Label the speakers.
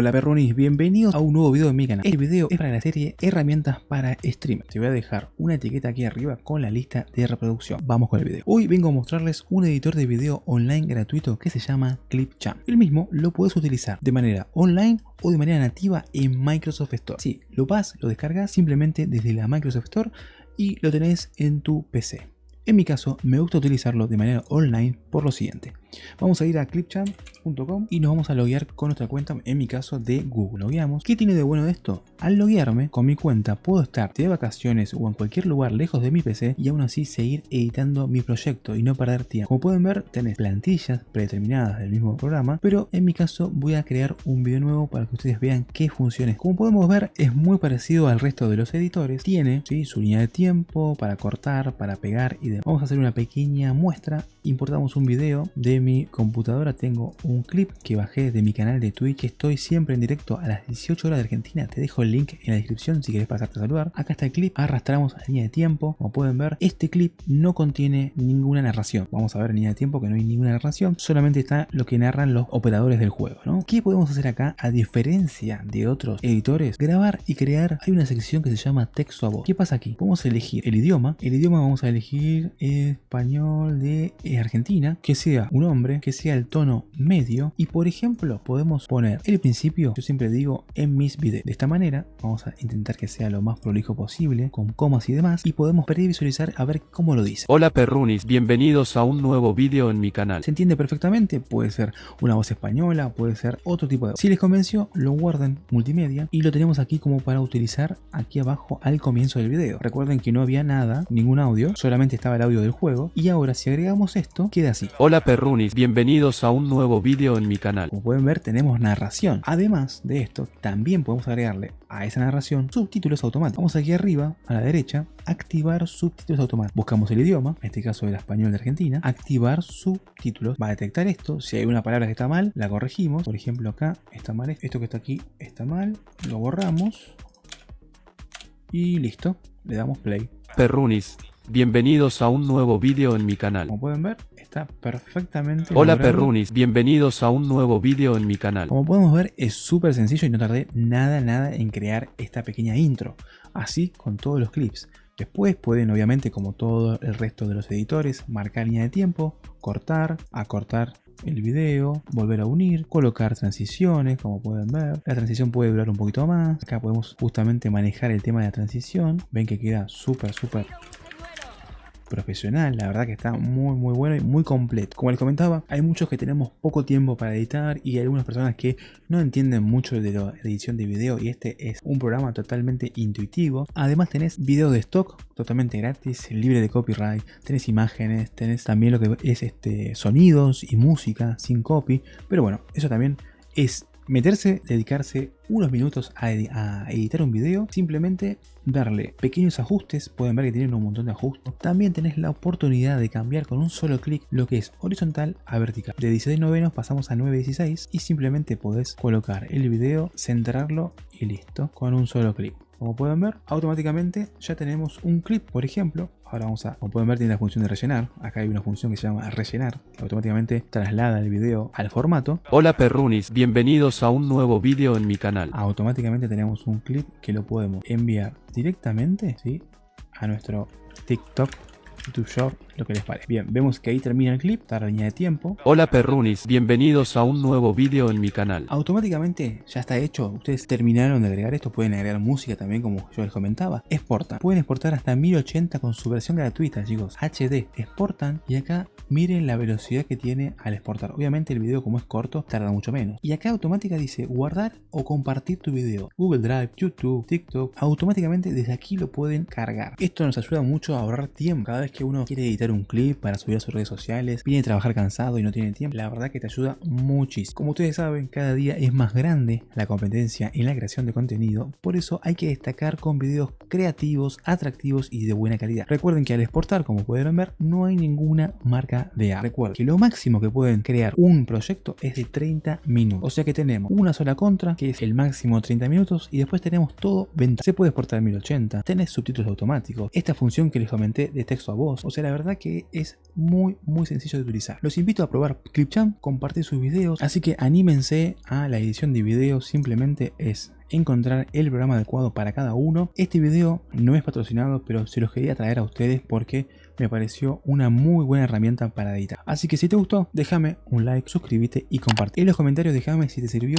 Speaker 1: Hola perronis, bienvenidos a un nuevo video de mi canal. Este video es para la serie herramientas para stream. Te voy a dejar una etiqueta aquí arriba con la lista de reproducción. Vamos con el video. Hoy vengo a mostrarles un editor de video online gratuito que se llama Clipchamp. El mismo lo puedes utilizar de manera online o de manera nativa en Microsoft Store. Si lo vas, lo descargas simplemente desde la Microsoft Store y lo tenés en tu PC. En mi caso, me gusta utilizarlo de manera online por lo siguiente. Vamos a ir a clipchamp.com y nos vamos a loguear con nuestra cuenta, en mi caso de Google. Logueamos. ¿Qué tiene de bueno esto? Al loguearme con mi cuenta puedo estar de vacaciones o en cualquier lugar lejos de mi PC y aún así seguir editando mi proyecto y no perder tiempo. Como pueden ver, tenés plantillas predeterminadas del mismo programa, pero en mi caso voy a crear un video nuevo para que ustedes vean qué funciones. Como podemos ver, es muy parecido al resto de los editores. Tiene su línea de tiempo para cortar, para pegar y demás Vamos a hacer una pequeña muestra. Importamos un video de mi computadora. Tengo un clip que bajé de mi canal de Twitch. Estoy siempre en directo a las 18 horas de Argentina. Te dejo el link en la descripción si quieres pasarte a saludar. Acá está el clip. Arrastramos a la línea de tiempo. Como pueden ver, este clip no contiene ninguna narración. Vamos a ver en línea de tiempo que no hay ninguna narración. Solamente está lo que narran los operadores del juego. ¿no? ¿Qué podemos hacer acá? A diferencia de otros editores, grabar y crear. Hay una sección que se llama texto a voz. ¿Qué pasa aquí? Podemos elegir el idioma. El idioma vamos a elegir español de eh, Argentina, que sea un que sea el tono medio y por ejemplo podemos poner el principio, yo siempre digo en mis videos. De esta manera vamos a intentar que sea lo más prolijo posible, con comas y demás y podemos previsualizar a ver cómo lo dice.
Speaker 2: Hola perrunis, bienvenidos a un nuevo vídeo en mi canal.
Speaker 1: ¿Se entiende perfectamente? Puede ser una voz española, puede ser otro tipo de. Si les convenció, lo guarden multimedia y lo tenemos aquí como para utilizar aquí abajo al comienzo del video. Recuerden que no había nada, ningún audio, solamente estaba el audio del juego. Y ahora si agregamos esto, queda así.
Speaker 2: Hola perrunis, bienvenidos a un nuevo vídeo en mi canal.
Speaker 1: Como pueden ver tenemos narración. Además de esto, también podemos agregarle a esa narración subtítulos automáticos. Vamos aquí arriba, a la derecha, activar subtítulos automáticos. Buscamos el idioma, en este caso el español de Argentina, activar subtítulos. Va a detectar esto, si hay una palabra que está mal, la corregimos. Por ejemplo acá está mal, esto que está aquí está mal, lo borramos y listo, le damos play.
Speaker 2: Perrunis, Bienvenidos a un nuevo vídeo en mi canal.
Speaker 1: Como pueden ver, está perfectamente
Speaker 2: Hola perrunis, bienvenidos a un nuevo vídeo en mi canal.
Speaker 1: Como podemos ver, es súper sencillo y no tardé nada, nada en crear esta pequeña intro. Así con todos los clips. Después pueden, obviamente, como todo el resto de los editores, marcar línea de tiempo, cortar, acortar el video, volver a unir, colocar transiciones, como pueden ver. La transición puede durar un poquito más. Acá podemos justamente manejar el tema de la transición. Ven que queda súper, súper profesional, la verdad que está muy muy bueno y muy completo. Como les comentaba, hay muchos que tenemos poco tiempo para editar y hay algunas personas que no entienden mucho de la edición de video y este es un programa totalmente intuitivo. Además tenés video de stock totalmente gratis, libre de copyright, tenés imágenes, tenés también lo que es este sonidos y música sin copy, pero bueno, eso también es meterse, dedicarse unos minutos a, editar un video, simplemente darle pequeños ajustes, pueden ver que tienen un montón de ajustes. También tenés la oportunidad de cambiar con un solo clic lo que es horizontal a vertical. De 16 novenos pasamos a 9.16 y simplemente podés colocar el video, centrarlo y listo, con un solo clic. Como pueden ver, automáticamente ya tenemos un clip, por ejemplo. Ahora vamos a, como pueden ver, tiene la función de rellenar. Acá hay una función que se llama rellenar, que automáticamente traslada el video al formato.
Speaker 2: Hola perrunis, bienvenidos a un nuevo vídeo en mi canal.
Speaker 1: Automáticamente tenemos un clip que lo podemos enviar directamente ¿sí? a nuestro TikTok YouTube Shop, lo que les parece. Bien, vemos que ahí termina el clip, está la línea de tiempo.
Speaker 2: Hola perrunis, bienvenidos a un nuevo vídeo en mi canal.
Speaker 1: Automáticamente ya está hecho, ustedes terminaron de agregar esto, pueden agregar música también como yo les comentaba. Exportan, pueden exportar hasta 1080 con su versión gratuita chicos, HD. Exportan y acá miren la velocidad que tiene al exportar. Obviamente el video como es corto tarda mucho menos. Y acá automática dice guardar o compartir tu video. Google Drive, YouTube, TikTok, automáticamente desde aquí lo pueden cargar. Esto nos ayuda mucho a ahorrar tiempo. Cada vez que uno quiere editar un clip para subir a sus redes sociales, viene a trabajar cansado y no tiene tiempo, la verdad que te ayuda muchísimo. Como ustedes saben, cada día es más grande la competencia en la creación de contenido, por eso hay que destacar con videos creativos, atractivos y de buena calidad. Recuerden que al exportar, como pudieron ver, no hay ninguna marca de A. Recuerden que lo máximo que pueden crear un proyecto es de 30 minutos. O sea que tenemos una sola contra, que es el máximo 30 minutos, y después tenemos todo venta. Se puede exportar en 1080, tenés subtítulos automáticos, esta función que les comenté de texto a voz. O sea, la verdad que es muy muy sencillo de utilizar. Los invito a probar Clipchamp, compartir sus videos, así que anímense a la edición de videos, simplemente es encontrar el programa adecuado para cada uno. Este video no es patrocinado, pero se los quería traer a ustedes porque me pareció una muy buena herramienta para editar. Así que si te gustó, déjame un like, suscríbete y comparte. En los comentarios déjame si te sirvió